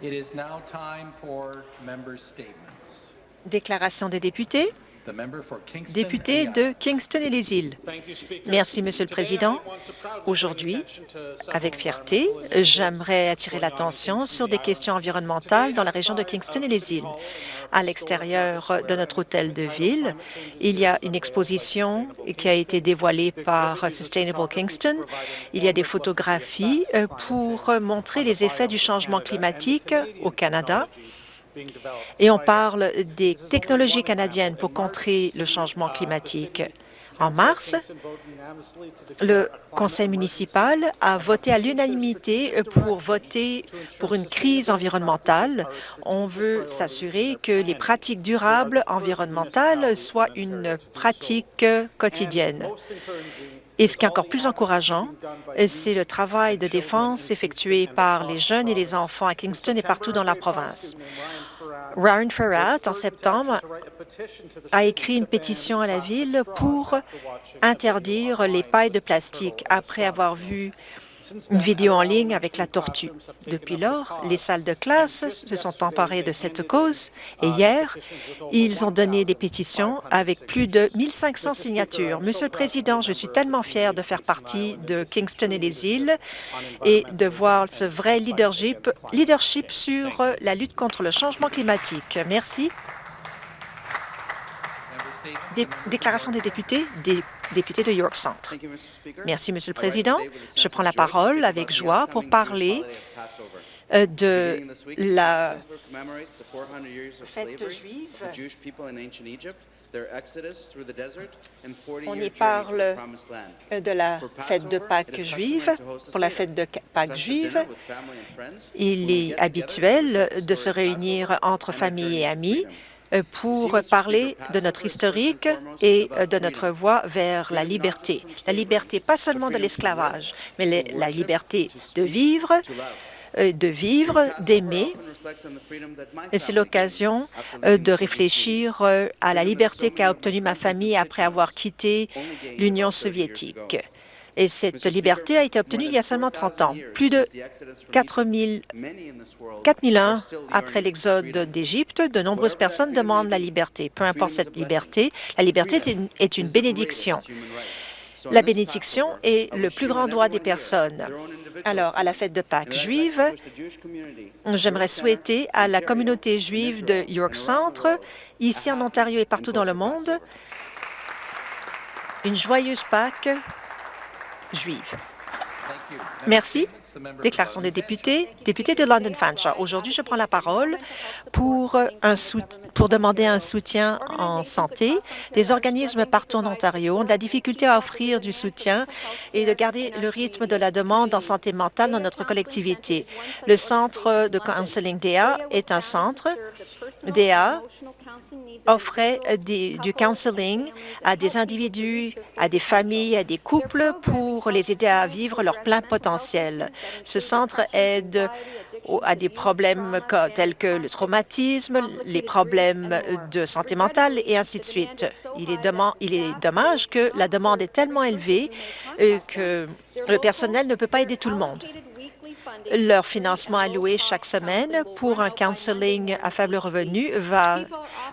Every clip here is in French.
It is now time for member statements. Déclaration des députés. Député de Kingston et les îles. Merci, Monsieur le Président. Aujourd'hui, avec fierté, j'aimerais attirer l'attention sur des questions environnementales dans la région de Kingston et les îles. À l'extérieur de notre hôtel de ville, il y a une exposition qui a été dévoilée par Sustainable Kingston. Il y a des photographies euh, pour montrer les effets du changement climatique au Canada et on parle des technologies canadiennes pour contrer le changement climatique. En mars, le conseil municipal a voté à l'unanimité pour voter pour une crise environnementale. On veut s'assurer que les pratiques durables environnementales soient une pratique quotidienne. Et ce qui est encore plus encourageant, c'est le travail de défense effectué par les jeunes et les enfants à Kingston et partout dans la province. Ryan Farrat, en septembre, a écrit une pétition à la Ville pour interdire les pailles de plastique après avoir vu une vidéo en ligne avec la tortue. Depuis lors, les salles de classe se sont emparées de cette cause et hier, ils ont donné des pétitions avec plus de 1500 signatures. Monsieur le Président, je suis tellement fier de faire partie de Kingston et les îles et de voir ce vrai leadership, sur la lutte contre le changement climatique. Merci. Dé- déclaration des députés, des députés de York Centre. Merci, Monsieur le Président. Je prends la parole avec joie pour parler euh, de la fête juive. On y parle euh, de la fête de Pâques juive. Pour la fête de Pâques juive, il est habituel de se réunir entre familles et amis euh, pour parler de notre historique et euh, de notre voie vers la liberté. La liberté, pas seulement de l'esclavage, mais la liberté de vivre, euh, de vivre, d'aimer. Et c'est l'occasion euh, de réfléchir euh, à la liberté qu'a obtenue ma famille après avoir quitté l'Union soviétique. Et cette liberté a été obtenue il y a seulement 30 ans. Plus de 4 000 4001 après l'exode d'Égypte, de nombreuses personnes demandent la liberté. Peu importe cette liberté, la liberté est une, est une bénédiction. La bénédiction est le plus grand droit des personnes. Alors, à la fête de Pâques juive, j'aimerais souhaiter à la communauté juive de York Centre, ici en Ontario et partout dans le monde, une joyeuse Pâques juive. Merci. Déclaration des députés. Député de London Fanshawe. Aujourd'hui, je prends la parole pour, un sout- pour demander un soutien en santé. Des organismes partout en Ontario ont de la difficulté à offrir du soutien et de garder le rythme de la demande en santé mentale dans notre collectivité. Le Centre de counseling DA est un centre DA offrait du counseling à des individus, à des familles, à des couples pour les aider à vivre leur plein potentiel. Ce centre aide à des problèmes tels que le traumatisme, les problèmes de santé mentale et ainsi de suite. Il est, il est dommage que la demande est tellement élevée euh, que le personnel ne peut pas aider tout le monde. Leur financement alloué chaque semaine pour un counseling à faible revenu va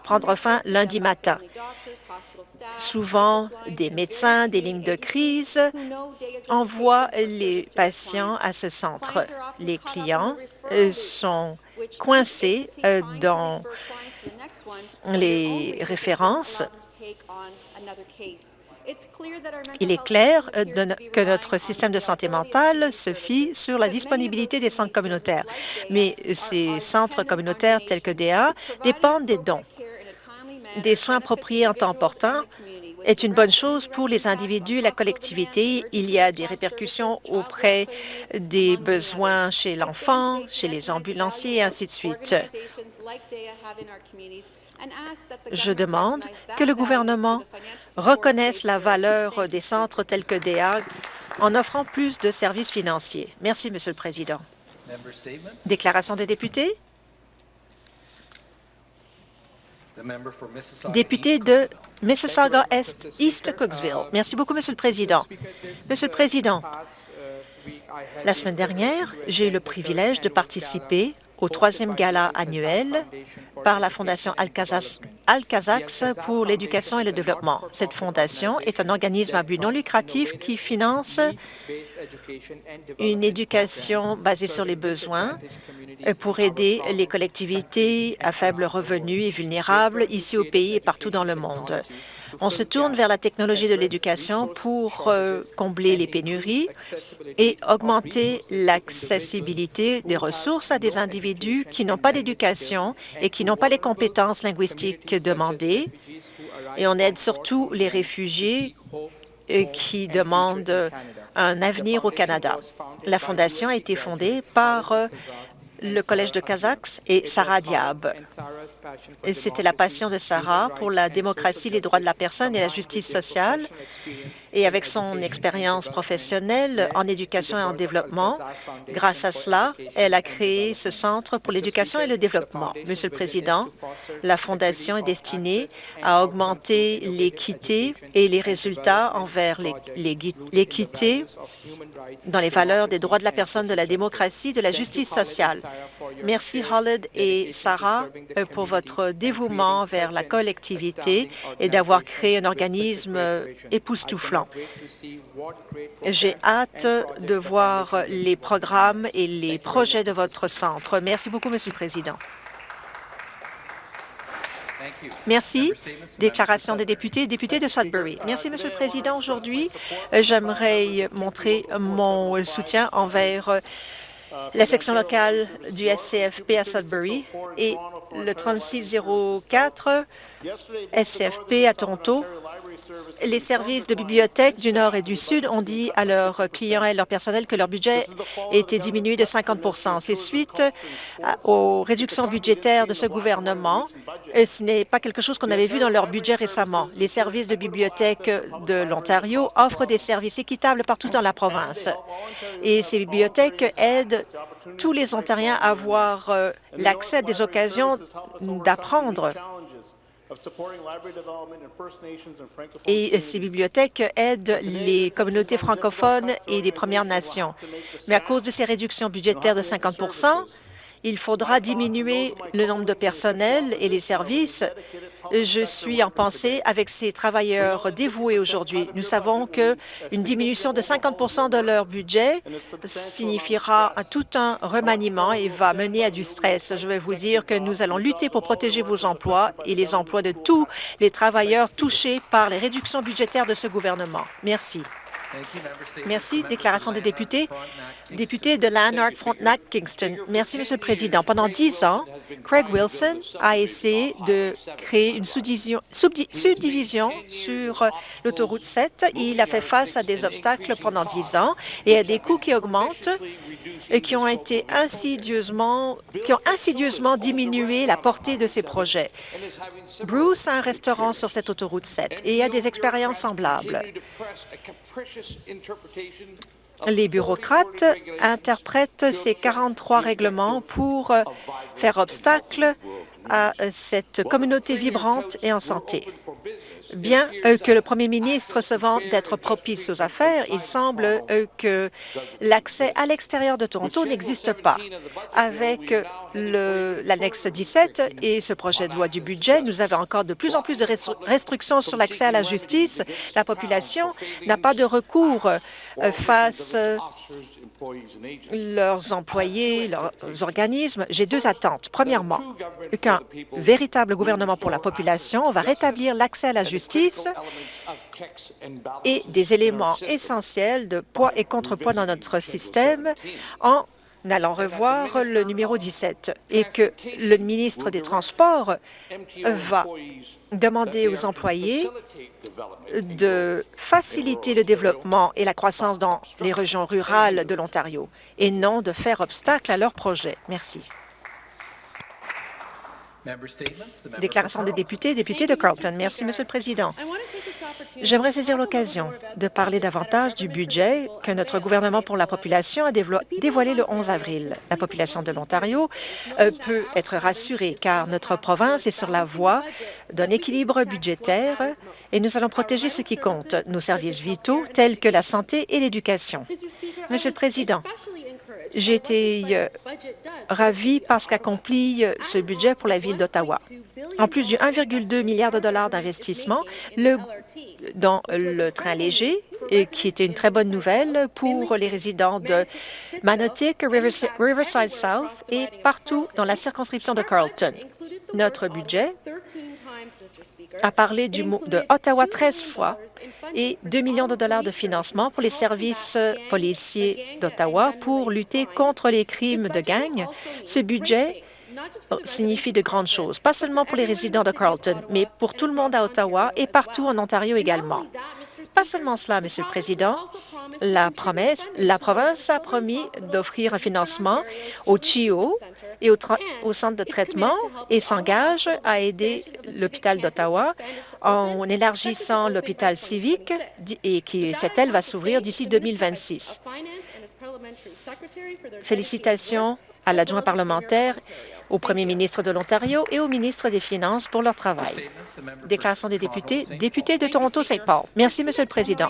prendre fin lundi matin. Souvent, des médecins, des lignes de crise envoient les patients à ce centre. Les clients euh, sont coincés euh, dans les références. Il est clair euh, que notre système de santé mentale se fie sur la disponibilité des centres communautaires. Mais ces centres communautaires tels que DA dépendent des dons. Des soins appropriés en temps important est une bonne chose pour les individus et la collectivité. Il y a des répercussions auprès des besoins chez l'enfant, chez les ambulanciers et ainsi de suite. Je demande que le gouvernement reconnaisse la valeur des centres tels que DEA en offrant plus de services financiers. Merci, Monsieur le Président. Déclaration des députés. Député de. Mississauga East Cooksville. Merci beaucoup, Monsieur le Président. Monsieur le Président, la semaine dernière, j'ai eu le privilège de participer au troisième gala annuel par la Fondation Al-Kazax pour l'éducation et le développement. Cette fondation est un organisme à but non lucratif qui finance une éducation basée sur les besoins pour aider les collectivités à faible revenu et vulnérables ici au pays et partout dans le monde. On se tourne vers la technologie de l'éducation pour euh, combler les pénuries et augmenter l'accessibilité des ressources à des individus qui n'ont pas d'éducation et qui n'ont pas les compétences linguistiques demandées. Et on aide surtout les réfugiés euh, qui demandent un avenir au Canada. La Fondation a été fondée par euh, le Collège de Kazakhs et Sarah Diab. C'était la passion de Sarah pour la démocratie, les droits de la personne et la justice sociale. Et avec son expérience professionnelle en éducation et en développement, grâce à cela, elle a créé ce Centre pour l'éducation et le développement. Monsieur le Président, la Fondation est destinée à augmenter l'équité et les résultats envers l'équité dans les valeurs des droits de la personne, de la démocratie, de la justice sociale. Merci Holland et Sarah euh, pour votre dévouement vers la collectivité et d'avoir créé un organisme euh, époustouflant. J'ai hâte de voir les programmes et les projets de votre centre. Merci beaucoup, Monsieur le Président. Merci. Déclaration des députés. Député de Sudbury. Merci, Monsieur le Président. Aujourd'hui, euh, j'aimerais montrer mon soutien envers la section locale du SCFP à Sudbury et le 3604 SCFP à Toronto. Les services de bibliothèque du Nord et du Sud ont dit à leurs clients et leur personnel que leur budget était diminué de 50% C'est suite aux réductions budgétaires de ce gouvernement. Ce n'est pas quelque chose qu'on avait vu dans leur budget récemment. Les services de bibliothèque de l'Ontario offrent des services équitables partout dans la province. Et ces bibliothèques aident tous les Ontariens à avoir euh, l'accès à des occasions d'apprendre et ces bibliothèques aident les communautés francophones et des Premières Nations. Mais à cause de ces réductions budgétaires de 50 il faudra diminuer le nombre de personnel et les services. Je suis en pensée avec ces travailleurs dévoués aujourd'hui. Nous savons qu'une diminution de 50 de leur budget signifiera tout un remaniement et va mener à du stress. Je vais vous dire que nous allons lutter pour protéger vos emplois et les emplois de tous les travailleurs touchés par les réductions budgétaires de ce gouvernement. Merci. Merci. Déclaration des députés. Député de Lanark, Frontenac, Kingston. Merci, Monsieur le Président. Pendant dix ans, Craig Wilson a essayé de créer une subdivision sur l'autoroute 7. Il a fait face à des obstacles pendant dix ans et à des coûts qui augmentent et qui ont été insidieusement, qui ont insidieusement diminué la portée de ces projets. Bruce a un restaurant sur cette autoroute 7 et a des expériences semblables. Les bureaucrates interprètent ces 43 règlements pour euh, faire obstacle à euh, cette communauté vibrante et en santé. Bien euh, que le premier ministre se vante d'être propice aux affaires, il semble euh, que l'accès à l'extérieur de Toronto n'existe pas. Avec l'annexe 17 et ce projet de loi du budget, nous avons encore de plus en plus de restrictions sur l'accès à la justice. La population n'a pas de recours face leurs employés, leurs organismes, j'ai deux attentes. Premièrement, qu'un véritable gouvernement pour la population va rétablir l'accès à la justice et des éléments essentiels de poids et contrepoids dans notre système en allant revoir le numéro 17 et que le ministre des Transports va demander aux employés de faciliter le développement et la croissance dans les régions rurales de l'Ontario et non de faire obstacle à leurs projets. Merci. Member statements. The member Déclaration des députés, député de Carleton. Merci, Monsieur le Président. J'aimerais saisir l'occasion de parler davantage du budget que notre gouvernement pour la population a dévo- dévoilé le 11 avril. La population de l'Ontario euh, peut être rassurée car notre province est sur la voie d'un équilibre budgétaire et nous allons protéger ce qui compte, nos services vitaux tels que la santé et l'éducation. Monsieur le Président, j'ai été euh, ravi par ce qu'accomplit euh, ce budget pour la Ville d'Ottawa. En plus du 1,2 milliard de dollars d'investissement dans le train léger, qui était une très bonne nouvelle pour les résidents de Manotick, Rivers- Riverside South et partout dans la circonscription de Carleton. Notre budget a parlé du mot de Ottawa 13 fois et 2 millions de dollars de financement pour les services policiers d'Ottawa pour lutter contre les crimes de gang. Ce budget euh, signifie de grandes choses, pas seulement pour les résidents de Carleton, mais pour tout le monde à Ottawa et partout en Ontario également. Pas seulement cela, Monsieur le Président, la promesse, la province a promis d'offrir un financement au CHIO et au, au centre de traitement et s'engage à aider l'hôpital d'Ottawa en élargissant l'hôpital civique et qui cette aile va s'ouvrir d'ici 2026. Félicitations à l'adjoint parlementaire, au premier ministre de l'Ontario et au ministre des Finances pour leur travail. Déclaration des députés, député de Toronto-Saint Paul. Merci, Monsieur le Président.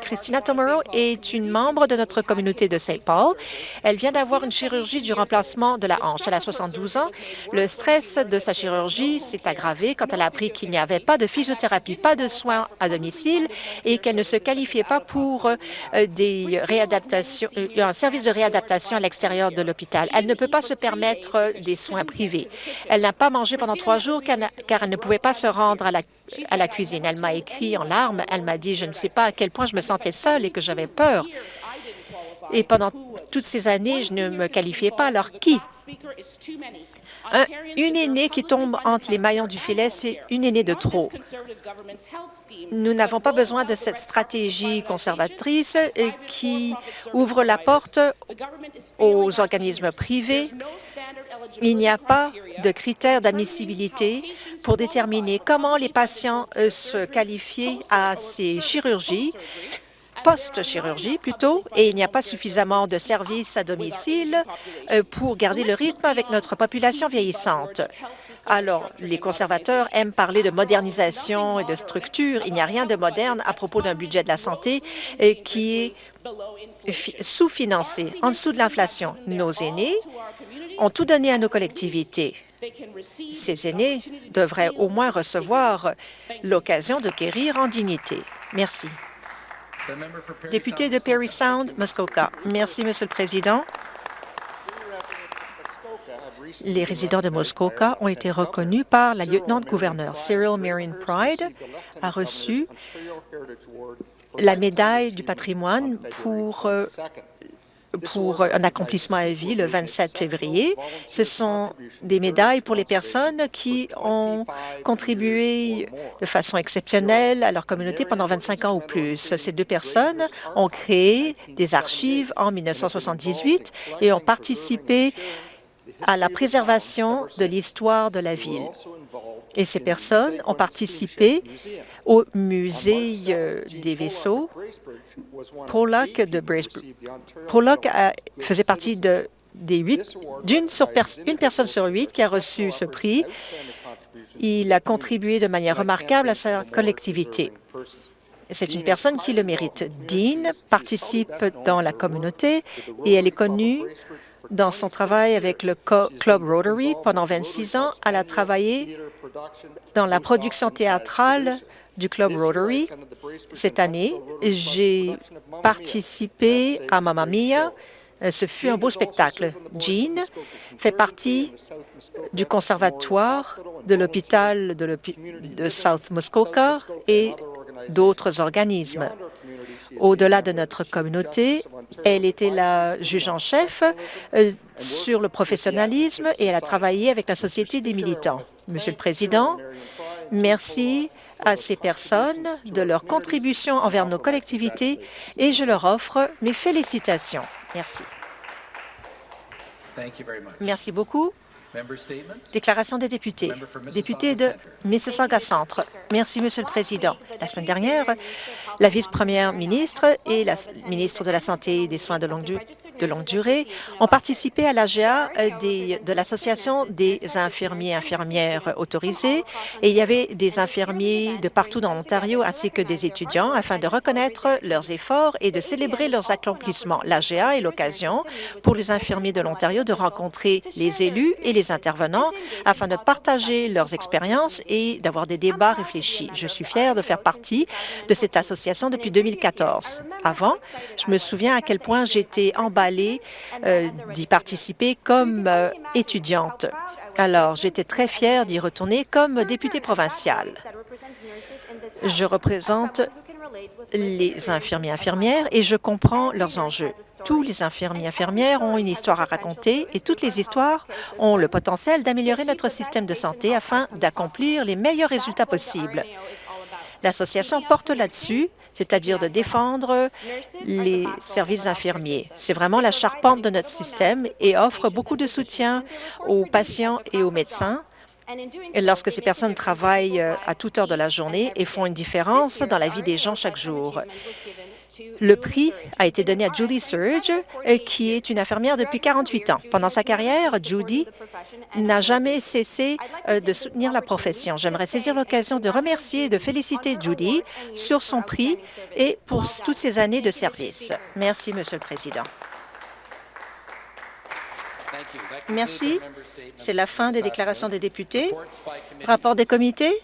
Christina Tomorrow est une membre de notre communauté de Saint Paul. Elle vient d'avoir une chirurgie du remplacement de la hanche. Elle a 72 ans. Le stress de sa chirurgie s'est aggravé quand elle a appris qu'il n'y avait pas de physiothérapie, pas de soins à domicile et qu'elle ne se qualifiait pas pour euh, des réadaptations, euh, un service de réadaptation à l'extérieur de l'hôpital. Elle ne peut pas se permettre euh, des soins Elle n'a pas mangé pendant trois jours car elle ne pouvait pas se rendre à la cuisine. Elle m'a écrit en larmes. Elle m'a dit, je ne sais pas à quel point je me sentais seule et que j'avais peur. Et pendant toutes ces années, je ne me qualifiais pas. Alors qui? Un- une aînée qui tombe entre les maillons du filet, c'est une aînée de trop. Nous n'avons pas besoin de cette stratégie conservatrice euh, qui ouvre la porte aux organismes privés. Il n'y a pas de critères d'admissibilité pour déterminer comment les patients euh, se qualifient à ces chirurgies post-chirurgie plutôt, et il n'y a pas suffisamment de services à domicile euh, pour garder le rythme avec notre population vieillissante. Alors, les conservateurs aiment parler de modernisation et de structure. Il n'y a rien de moderne à propos d'un budget de la santé euh, qui est fi- sous-financé, en dessous de l'inflation. Nos aînés ont tout donné à nos collectivités. Ces aînés devraient au moins recevoir l'occasion de guérir en dignité. Merci. The member for Parry Député de Perry Sound, Muskoka. Merci, Monsieur le Président. Les résidents de Muskoka ont été reconnus par la lieutenant-gouverneur. Cyril Marion Pride a reçu la médaille du patrimoine pour, euh, pour un accomplissement à vie le 27 février. Ce sont des médailles pour les personnes qui ont contribué de façon exceptionnelle à leur communauté pendant 25 ans ou plus. Ces deux personnes ont créé des archives en 1978 et ont participé à la préservation de l'histoire de la ville. Et ces personnes ont participé au musée euh, des vaisseaux. Pollock de Bracebridge. Pollock faisait partie de, des huit, d'une une personne sur huit qui a reçu ce prix. Il a contribué de manière remarquable à sa collectivité. C'est une personne qui le mérite. Dean participe dans la communauté et elle est connue dans son travail avec le Club Rotary. Pendant 26 ans, elle a travaillé dans la production théâtrale du Club Rotary. Cette année, j'ai participé à Mamma Mia. Ce fut un beau spectacle. Jean fait partie du conservatoire de l'hôpital de, de South Muskoka et d'autres organismes. Au-delà de notre communauté, elle était la juge en chef euh, sur le professionnalisme et elle a travaillé avec la Société des militants. Monsieur le Président, merci à ces personnes de leur contribution envers nos collectivités et je leur offre mes félicitations. Merci. Merci beaucoup. Déclaration des députés. Député de Mississauga Centre. Merci, Monsieur le Président. La semaine dernière, la vice-première ministre et la ministre de la Santé et des Soins de longue, du- de longue durée ont participé à l'AGA de l'Association des infirmiers et infirmières autorisés et il y avait des infirmiers de partout dans l'Ontario ainsi que des étudiants afin de reconnaître leurs efforts et de célébrer leurs accomplissements. L'AGA est l'occasion pour les infirmiers de l'Ontario de rencontrer les élus et les intervenants afin de partager leurs expériences et d'avoir des débats réfléchis. Je suis fière de faire partie de cette association depuis 2014. Avant, je me souviens à quel point j'étais emballée euh, d'y participer comme euh, étudiante. Alors, j'étais très fière d'y retourner comme députée provinciale. Je représente les infirmiers et infirmières et je comprends leurs enjeux. Tous les infirmiers infirmières ont une histoire à raconter et toutes les histoires ont le potentiel d'améliorer notre système de santé afin d'accomplir les meilleurs résultats possibles. L'association porte là-dessus, c'est-à-dire de défendre les services infirmiers. C'est vraiment la charpente de notre système et offre beaucoup de soutien aux patients et aux médecins lorsque ces personnes travaillent euh, à toute heure de la journée et font une différence dans la vie des gens chaque jour. Le prix a été donné à Judy Surge, euh, qui est une infirmière depuis 48 ans. Pendant sa carrière, Judy n'a jamais cessé euh, de soutenir la profession. J'aimerais saisir l'occasion de remercier et de féliciter Judy sur son prix et pour toutes ses années de service. Merci, Monsieur le Président. Merci. C'est la fin des déclarations des députés. Rapport des comités.